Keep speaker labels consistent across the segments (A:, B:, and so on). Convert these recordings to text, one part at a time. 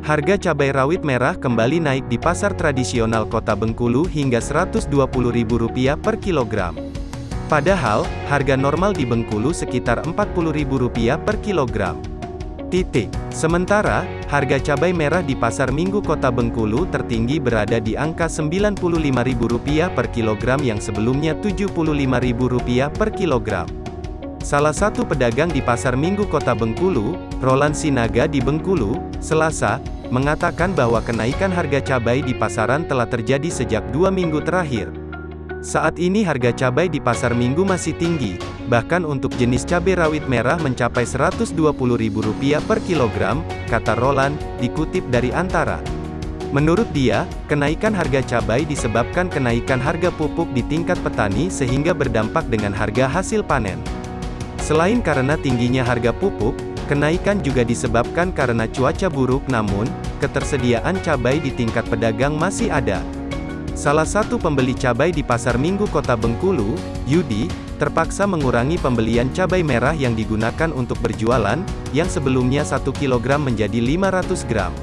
A: Harga cabai rawit merah kembali naik di pasar tradisional kota Bengkulu hingga Rp120.000 per kilogram. Padahal, harga normal di Bengkulu sekitar Rp40.000 per kilogram. Titik. Sementara, harga cabai merah di pasar minggu kota Bengkulu tertinggi berada di angka Rp95.000 per kilogram yang sebelumnya Rp75.000 per kilogram. Salah satu pedagang di Pasar Minggu Kota Bengkulu, Roland Sinaga di Bengkulu, Selasa, mengatakan bahwa kenaikan harga cabai di pasaran telah terjadi sejak dua minggu terakhir. Saat ini harga cabai di pasar minggu masih tinggi, bahkan untuk jenis cabai rawit merah mencapai Rp120.000 per kilogram, kata Roland, dikutip dari Antara. Menurut dia, kenaikan harga cabai disebabkan kenaikan harga pupuk di tingkat petani sehingga berdampak dengan harga hasil panen. Selain karena tingginya harga pupuk, kenaikan juga disebabkan karena cuaca buruk namun, ketersediaan cabai di tingkat pedagang masih ada. Salah satu pembeli cabai di Pasar Minggu Kota Bengkulu, Yudi, terpaksa mengurangi pembelian cabai merah yang digunakan untuk berjualan, yang sebelumnya 1 kg menjadi 500 gram.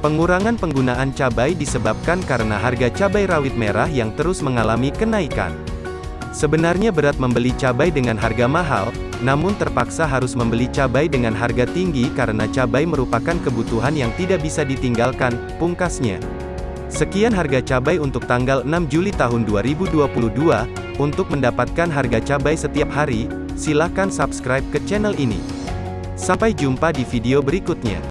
A: Pengurangan penggunaan cabai disebabkan karena harga cabai rawit merah yang terus mengalami kenaikan. Sebenarnya berat membeli cabai dengan harga mahal, namun terpaksa harus membeli cabai dengan harga tinggi karena cabai merupakan kebutuhan yang tidak bisa ditinggalkan, pungkasnya. Sekian harga cabai untuk tanggal 6 Juli tahun 2022. Untuk mendapatkan harga cabai setiap hari, silakan subscribe ke channel ini. Sampai jumpa di video berikutnya.